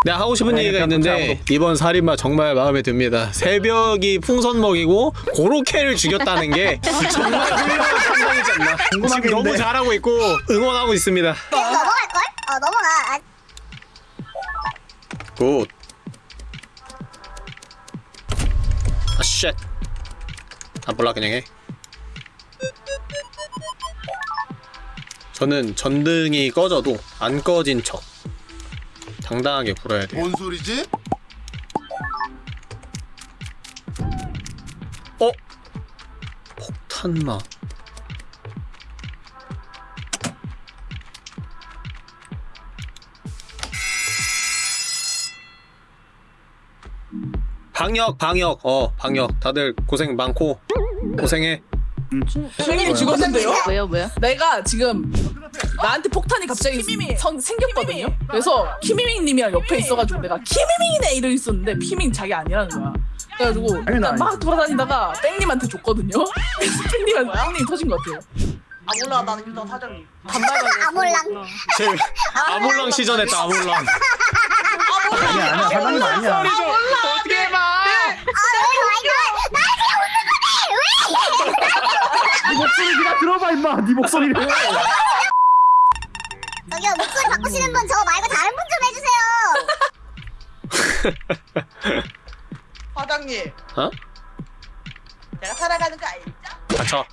내가 하고 싶은 아니, 얘기가 있는데 이번 살인마 정말 마음에 듭니다. 새벽이 풍선 먹이고 고로케를 죽였다는 게 정말 훌륭한 판단이지 않나. 지금 너무. 잘하고 있고 응원하고 있습니다. 넘어갈걸? 어 넘어가. 아, good. 아 쉣. 안 볼라 그냥 해. 저는 전등이 꺼져도 안 꺼진 척 당당하게 불어야 돼요. 뭔 소리지? 어? 폭탄마. 방역, 방역, 어, 방역. 다들 고생 많고 고생해. 선생님이 죽었는데요? 왜요 왜요? 내가 지금 나한테 폭탄이 갑자기 선, 생겼거든요. 그래서 키미밍님이랑 옆에 있어가지고 내가 키미밍이네 이러고 있었는데 피밍 자기 아니라는 거야. 그래가지고 일단 막. 돌아다니다가 뺑님한테 줬거든요. 뺑님한테 뺑님이 터진 것 같아요. 아 몰라 나는 일단 사장님. 아몰랑. 제 아몰랑 시전했다, 아몰랑. 아니야 아니야 사장님 아니야. 어떻게 해봐? 아, 왜? 나지 금 목소리를 저기요 목소리 바꾸시는 분 저 말고 다른 분 좀 해주세요. 과장님. 어? 내가 살아가는 거 알죠? 닥쳐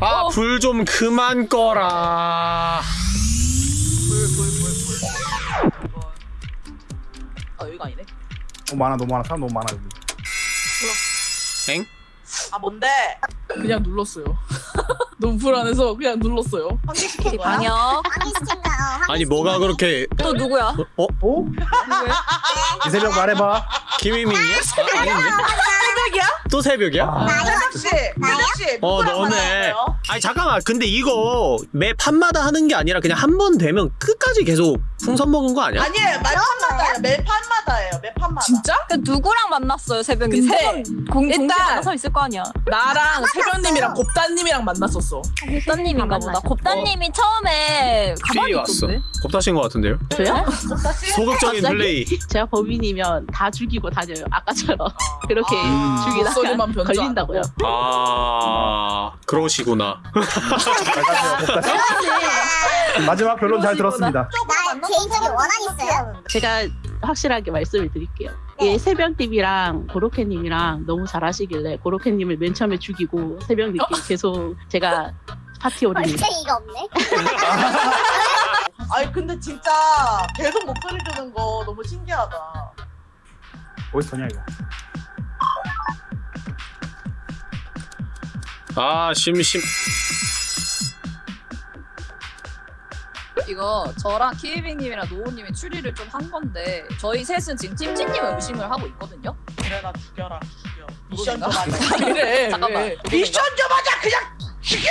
아불 좀 그만 꺼라 아 여기가 아니네. 너무 많아 너무 많아 사람 너무 많아 여기 엥? 아 뭔데? 그냥 눌렀어요. 너무 불안해서 그냥 눌렀어요. 거야? 방역. 방해시킨다. 아니 뭐가 그렇게 또 누구야? 어? 어? 이세명 말해봐 김희민이야? 아, 아닌데? 새벽이야? 또 새벽이야? 아. 새벽 씨, 새벽 씨. 어 너네? 아니 잠깐만 근데 이거 매 판마다 하는 게 아니라 그냥 한 번 되면 끝까지 계속 풍선 먹은 거 아니야? 아니에요, 매 판마다예요. 매 판마다예요. 매 판마다. 진짜? 그 누구랑 만났어요 새벽에? 근데 세 번 공 일단- 만나서 있을 거 아니야. 나랑 새벽님이랑 곱다님이랑 만났었어. 곱다님인가 보다. 곱다님이 처음에 가만히 삐 왔어 있던데. 겁다신 것 같은데요? 저요? 소극적인 갑자기? 플레이 제가 범인이면 다 죽이고 다녀요. 아까처럼 그렇게 아, 죽이다가 걸린다고요. 아 그러시구나 곱다씨 마지막 결론 잘 들었습니다 나 개인적인 원한 있어요. 제가 확실하게 말씀을 드릴게요. 예, 새벽님이랑 고로케님이랑 너무 잘하시길래 고로케님을 맨 처음에 죽이고 새벽님께 계속 제가 파티 오리니 얼쟁이가 없네. 아니 근데 진짜 계속 목소리 듣는 거 너무 신기하다. 어디서 냐 이거 아 심심 이거 저랑 키이빙님이랑 노우님이 추리를 좀 한 건데 저희 셋은 지금 찜찜님을 의심을 하고 있거든요. 그래 나 죽여라 죽여. 미션 좀? 하자. 그래. 잠깐만. 왜? 미션 좀 하자 그냥 죽여.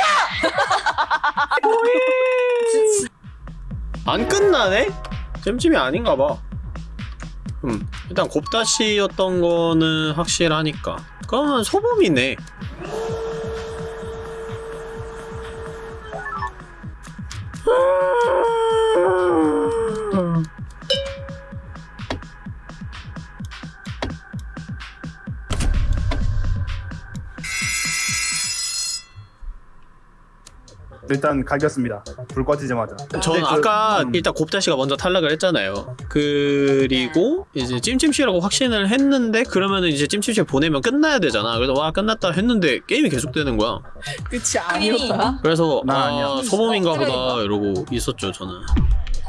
안 끝나네? 잼찜이 아닌가 봐. 음, 일단 곱다시였던 거는 확실하니까. 그러면 소범이네. Ah! 일단 갈겼습니다 불 꺼지자마자 저는 그- 아까 음, 일단 곱다시가 먼저 탈락을 했잖아요. 그리고 이제 찜찜씨라고 확신을 했는데 그러면은 이제 찜찜씨 보내면 끝나야 되잖아. 그래서 와 끝났다 했는데 게임이 계속되는 거야. 끝이 아니었다. 그래서 나아 아니야. 소범인가 보다 그러니까. 이러고 있었죠 저는.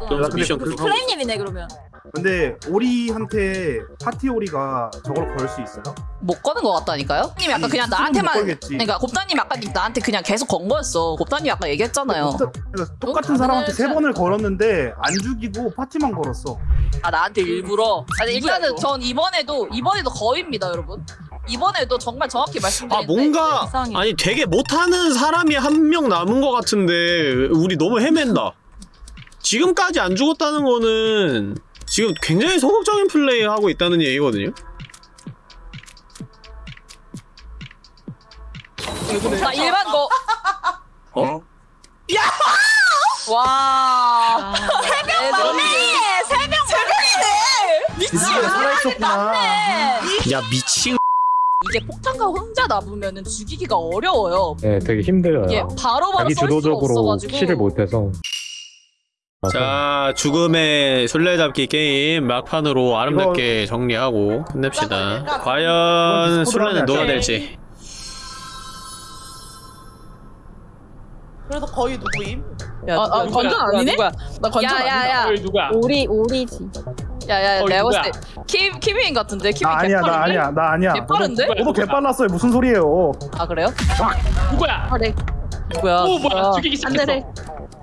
야, 그러면서 근데 미션 그- 하고 플레임님이네 그러면. 근데 오리한테 파티 오리가 저걸 걸 수 있어요? 못 거는 것 같다니까요? 님 아까 아니, 그냥 나한테만 못 걸겠지. 그러니까 곱다님 아까 나한테 그냥 계속 건 거였어. 곱다님 아까 얘기했잖아요. 그러니까 똑같은 사람한테 세 번을 걸었는데 안 죽이고 파티만 걸었어 아 나한테 일부러. 아니 일단은? 전 이번에도 이번에도 거입니다 여러분. 이번에도 정말 정확히 아 말씀드리는데 뭔가 이상해. 아니 되게 못하는 사람이 한 명 남은 것 같은데 우리 너무 헤맨다. 지금까지 안 죽었다는 거는 지금 굉장히 소극적인 플레이 하고 있다는 얘기거든요. 나 일반 거. 어? 와. 새벽 맞네. 새벽 맞네. 이게 살아있었구나 야 미친. 이게 폭탄과 혼자 남으면은 죽이기가 어려워요. 네, 되게 힘들어요. 이게 바로 바로 자기 수가 주도적으로 없어가지고. 킬을 못해서. 자 죽음의 술래잡기 게임 막판으로 아름답게 정리하고 끝냅시다. 과연 술래는 누가. 될지. 그래도 거의 누구임? 야, 아, 아, 누구야, 건전 누구야, 아니네? 누구야? 나 건전 아니다. 야야야. 어, 누구야? 오리 오리지. 야야 어, 내가? 봤을 때 킴, 킴인 같은데? 킴이 나 아니야 나? 아니야 나 아니야 개빠른데? 너도, 너도 개빨랐어요 무슨 소리예요 아 그래요? 누구야? 그래 누구야 오 누구야 뭐야? 죽이기 시작했어.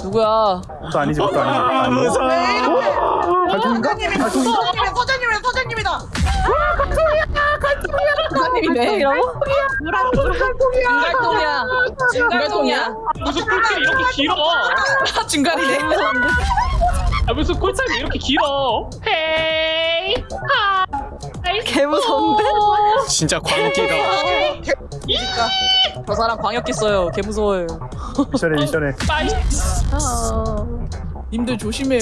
누구야 그것도 아니지 그것도 아니지 무서워. 발톱인가? 발톱인가? 서장님이 서장님이 서장님이다. 부장님이네. 중갈동이야 중갈동이야 무슨 꿀팁이 이렇게 길어? 중간이네. 아, 무슨 꿀팁이 이렇게 길어? 헤이 개 무서운데? 진짜 광기다. 저 사람 광역기 써요. 개 무서워요. 미션해 미션해. 빠이. 님들 조심해요.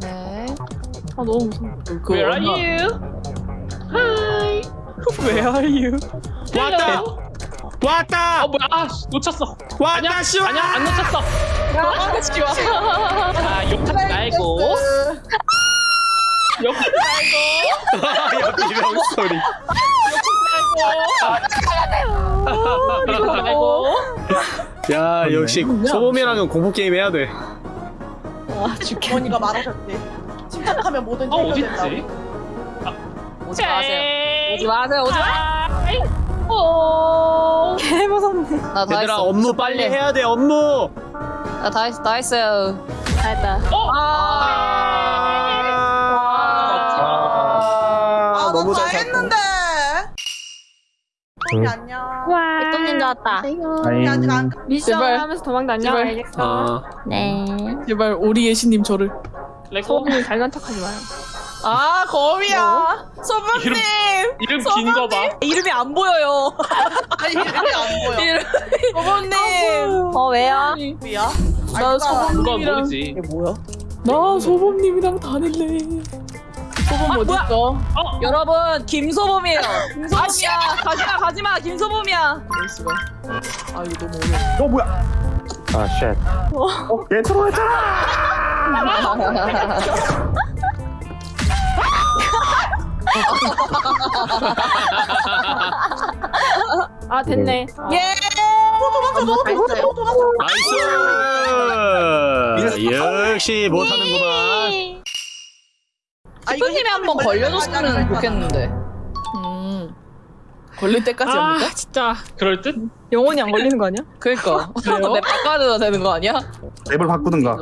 네. 아 너무 무서워. 그 Where are you? Hi. Where are you? 왔다. 왔다. 어 뭐야? 아 씨, 놓쳤어. 왔다 씨발 아니야? 안 놓쳤어. 자 욕하지 말고. 욕하지 말고. 여기 명소리. 욕하지 말고 야 역시 소범이랑은 공포 게임 해야 돼 어머니가 말하셨지. 침착하면 뭐든 아 해결된다고. 어딨지 오지 마세요. 오지 마세요. 오지 마. 오. 개 무섭네. 나다 얘들아 했어. 업무 빨리 해야 돼 업무 나다 했어. 다 했어요. 알다. 아, 소미 안녕. 백동님 나왔다. 소미 아직 안 미션 제발. 하면서 도망 다녀. 제발. 아, 네. 제발 우리 예신님 저를. 레고 잘난 척하지 마요. 아 거미야. 소범님. 이름 긴 거 봐. 이름이 안 보여요. 아니 이름이 안 보여. 이름. 소범님. 어 왜요? 미야? 나 소범님이랑 모르지. 뭐야? 나 소범님이랑 다닐래. 소범 어디 있어? 여러분 김소범이에요. 김소범이야. 가지마 가지마 김소범이야. 아 이거 너무 어려워. 어 뭐야? 아 shit. 어, 얘 들어왔잖아. 아 됐네. 예. 도망쳐 도망쳐 도망쳐 도망쳐. nice 역시 못하는구만 아, 이거 슈퍼님이 한번 걸려줬으면 좋겠는데. 음. 걸릴 때까지 합니까? 진짜 그럴 듯? 영원히 안 걸리는 거 아니야? 그러니까. 그래요? 내 바꿔도 되는 거 아니야? 맵을 바꾸든가.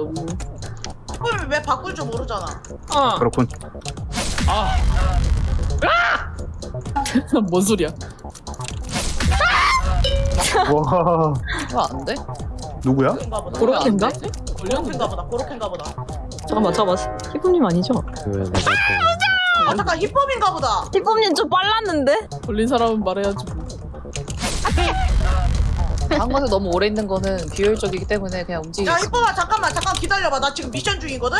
슈퍼맨 왜 바꿀 줄 모르잖아. 어. 그렇군. 아 뭔 소리야? 와 이거 안 돼? 누구야? 고로케인가? 고로케인가 보다. 고로케인가 보다. 잠깐만 잠깐만. 희쁨님 아니죠? 아 잠깐 힙합인가 보다. 희쁨님 좀 빨랐는데? 걸린 사람은 말해야지. 뭐. 한 곳에 너무 오래 있는 거는 비효율적이기 때문에 그냥 움직이지. 야 힙합아 잠깐만 잠깐 기다려봐. 나 지금 미션 중이거든.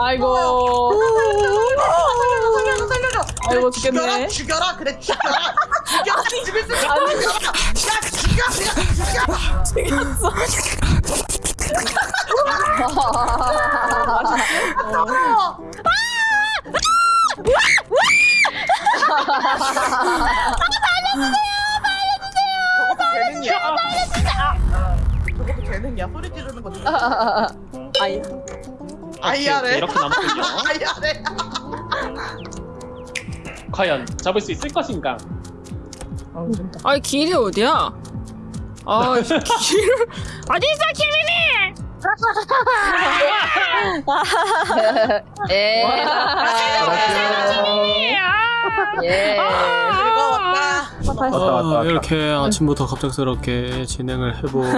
아이고. 살려줘 살려줘 살려줘. 아이고, 죽여라 죽겠네. 죽여라 그래 죽여라 죽여라 죽일 수 있어. 야 죽여 그냥 죽여. 어. 저것 도 재능이야. 소리 지르는 거 누가? 아이. 아이야래. 이렇게 남았군요. 아이야래. 과연 잡을 수 있을 것인가? 아니 길이 어디야? 아 길. 어디 있어 김이니? 예. 예. 즐거웠다. 왔다 왔다 왔다. 아, 이렇게 아침부터 갑작스럽게 진행을 해본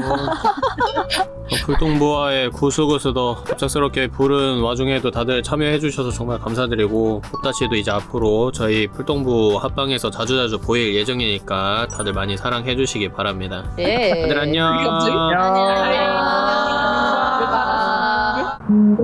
불똥부와의 구수구수더 갑작스럽게 부른 와중에도 다들 참여해주셔서 정말 감사드리고 곱다시도 이제 앞으로 저희 불똥부 합방에서 자주자주 보일 예정이니까 다들 많이 사랑해주시기 바랍니다 예. 다들 안녕? 안녕. 음.